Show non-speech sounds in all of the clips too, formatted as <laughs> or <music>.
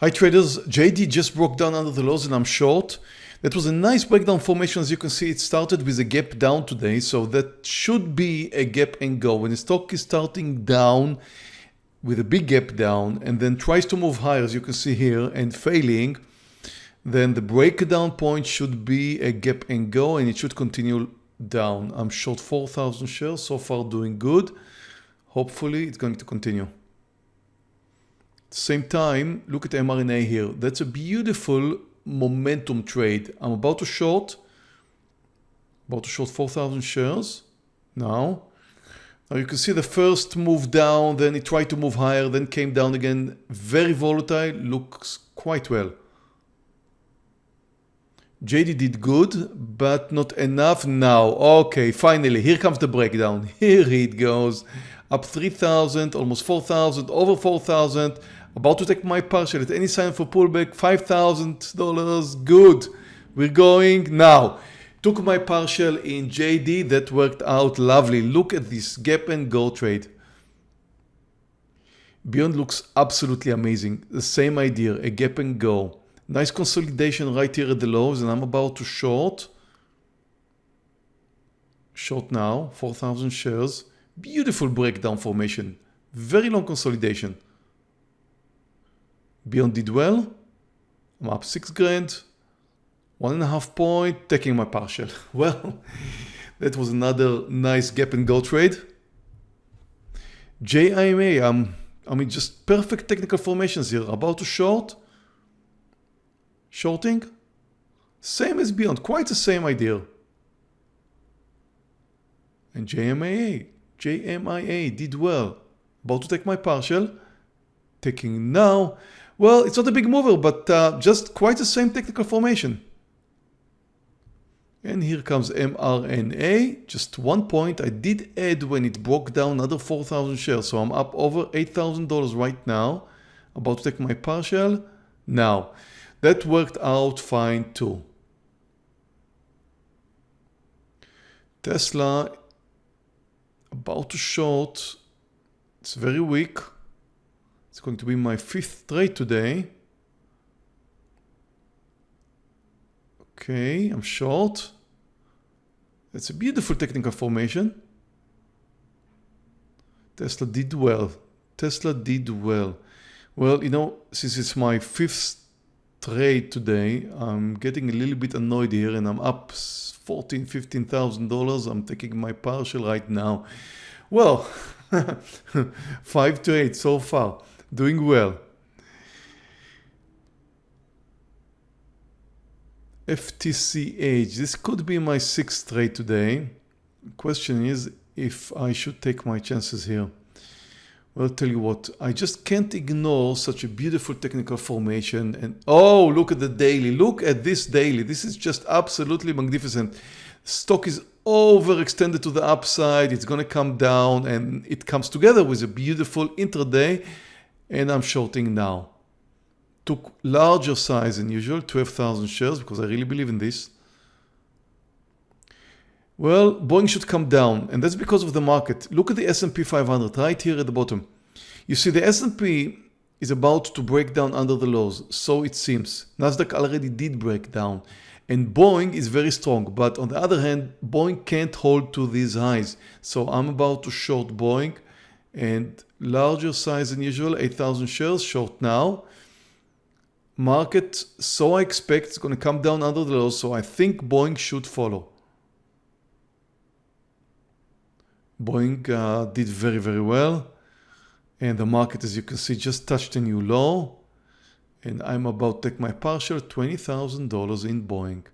Hi traders, JD just broke down under the lows and I'm short. That was a nice breakdown formation as you can see it started with a gap down today so that should be a gap and go. When the stock is starting down with a big gap down and then tries to move higher as you can see here and failing then the breakdown point should be a gap and go and it should continue down. I'm short 4,000 shares so far doing good. Hopefully it's going to continue. Same time, look at mRNA here. That's a beautiful momentum trade. I'm about to short, about to short 4,000 shares now. Now you can see the first move down, then it tried to move higher, then came down again. Very volatile, looks quite well. JD did good, but not enough now. Okay, finally, here comes the breakdown. <laughs> Here it goes. Up 3,000, almost 4,000, over 4,000. About to take my partial at any sign for pullback, $5,000, good. We're going now. Took my partial in JD, that worked out lovely. Look at this gap and go trade. Beyond looks absolutely amazing. The same idea, a gap and go. Nice consolidation right here at the lows and I'm about to short. Short now, 4,000 shares. Beautiful breakdown formation. Very long consolidation. Beyond did well. I'm up six grand. One and a half point, taking my partial. <laughs> Well, that was another nice gap and go trade. JIMA, um, I mean, just perfect technical formations here. About to short. Shorting. Same as Beyond, quite the same idea. And JMIA, JMIA did well. About to take my partial. Taking now well, it's not a big mover, but uh, just quite the same technical formation. And here comes mRNA, just one point. I did add when it broke down another 4,000 shares, so I'm up over $8,000 right now. About to take my partial. Now, that worked out fine too. Tesla, about to short. It's very weak. It's going to be my fifth trade today. Okay, I'm short. It's a beautiful technical formation. Tesla did well. Tesla did well. Well, you know, since it's my fifth trade today, I'm getting a little bit annoyed here and I'm up 14, 15,000 dollars. I'm taking my partial right now. Well, <laughs> five to eight so far doing well. FTCH, this could be my sixth trade today. Question is if I should take my chances here. Well, tell you what, I just can't ignore such a beautiful technical formation. And oh, look at the daily. Look at this daily. This is just absolutely magnificent. Stock is overextended to the upside. It's going to come down and it comes together with a beautiful intraday and I'm shorting now. Took larger size than usual, 12,000 shares because I really believe in this. Well, Boeing should come down and that's because of the market. Look at the S&P 500 right here at the bottom. You see the S&P is about to break down under the lows, so it seems. Nasdaq already did break down and Boeing is very strong, but on the other hand, Boeing can't hold to these highs. So I'm about to short Boeing and larger size than usual, 8,000 shares, short now. Market, so I expect it's going to come down under the low, so I think Boeing should follow. Boeing uh, did very, very well. And the market, as you can see, just touched a new low. And I'm about to take my partial $20,000 in Boeing.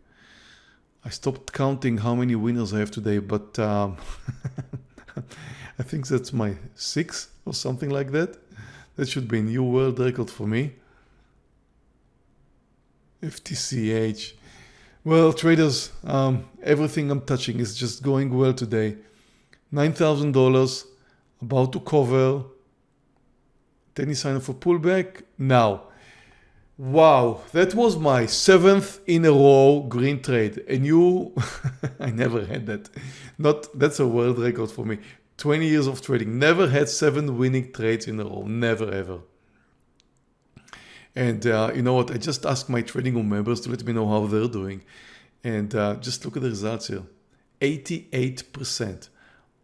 I stopped counting how many winners I have today, but um, <laughs> I think that's my sixth <laughs> or something like that. That should be a new world record for me. FTCH. Well, traders, um, everything I'm touching is just going well today. $9,000, about to cover. Any sign of a pullback? Now. Wow, that was my seventh in a row green trade. And you, <laughs> I never had that. Not That's a world record for me. 20 years of trading, never had seven winning trades in a row, never ever. And uh, you know what? I just asked my trading room members to let me know how they're doing. And uh, just look at the results here. 88%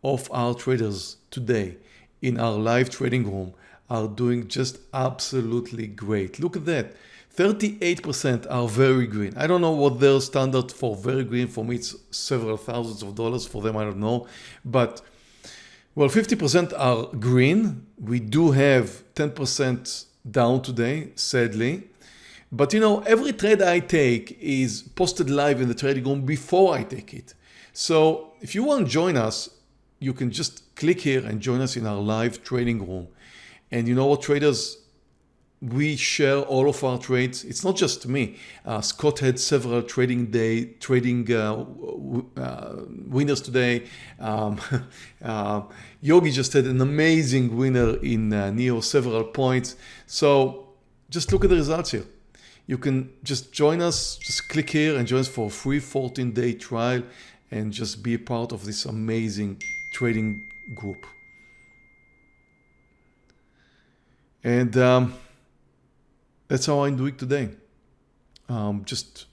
of our traders today in our live trading room are doing just absolutely great. Look at that. 38% are very green. I don't know what their standard for very green. For me, it's several thousands of dollars. For them, I don't know. But well, 50% are green. We do have 10% down today, sadly. But you know, every trade I take is posted live in the trading room before I take it. So if you want to join us, you can just click here and join us in our live trading room. And you know what traders, we share all of our trades. It's not just me. Uh, Scott had several trading day trading uh, uh, winners today. Um, <laughs> uh, Yogi just had an amazing winner in uh, NIO, several points. So just look at the results here. You can just join us, just click here and join us for a free 14 day trial and just be a part of this amazing trading group. And um, that's how I'm doing today. Um, just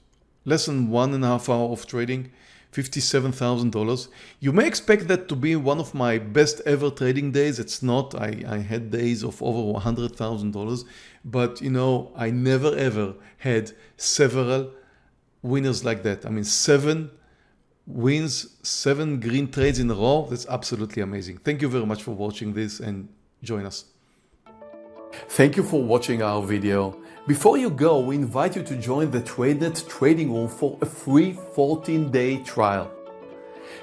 less than one and a half hour of trading, $57,000. You may expect that to be one of my best ever trading days. It's not. I, I had days of over $100,000, but you know, I never ever had several winners like that. I mean, seven wins, seven green trades in a row. That's absolutely amazing. Thank you very much for watching this and join us. Thank you for watching our video. Before you go, we invite you to join the TradeNet trading room for a free 14-day trial.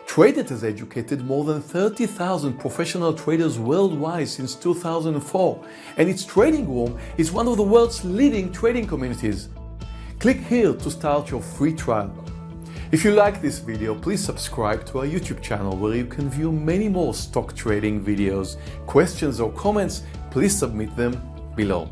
TradeNet has educated more than 30,000 professional traders worldwide since 2004, and its trading room is one of the world's leading trading communities. Click here to start your free trial. If you like this video, please subscribe to our YouTube channel where you can view many more stock trading videos. Questions or comments, please submit them below.